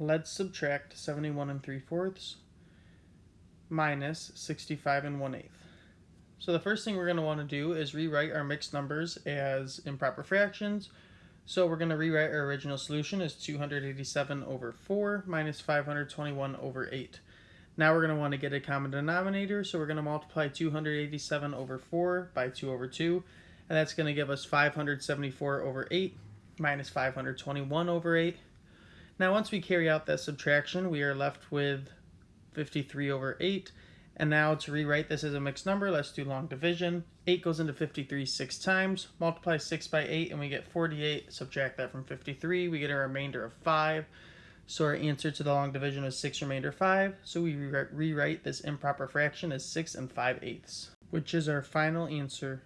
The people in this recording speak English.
Let's subtract 71 and 3 fourths minus 65 and 1 eighth. So the first thing we're going to want to do is rewrite our mixed numbers as improper fractions. So we're going to rewrite our original solution as 287 over 4 minus 521 over 8. Now we're going to want to get a common denominator, so we're going to multiply 287 over 4 by 2 over 2, and that's going to give us 574 over 8 minus 521 over 8. Now once we carry out that subtraction, we are left with 53 over 8. And now to rewrite this as a mixed number, let's do long division. 8 goes into 53 six times. Multiply 6 by 8 and we get 48. Subtract that from 53, we get a remainder of 5. So our answer to the long division is 6 remainder 5. So we re rewrite this improper fraction as 6 and 5 eighths, which is our final answer.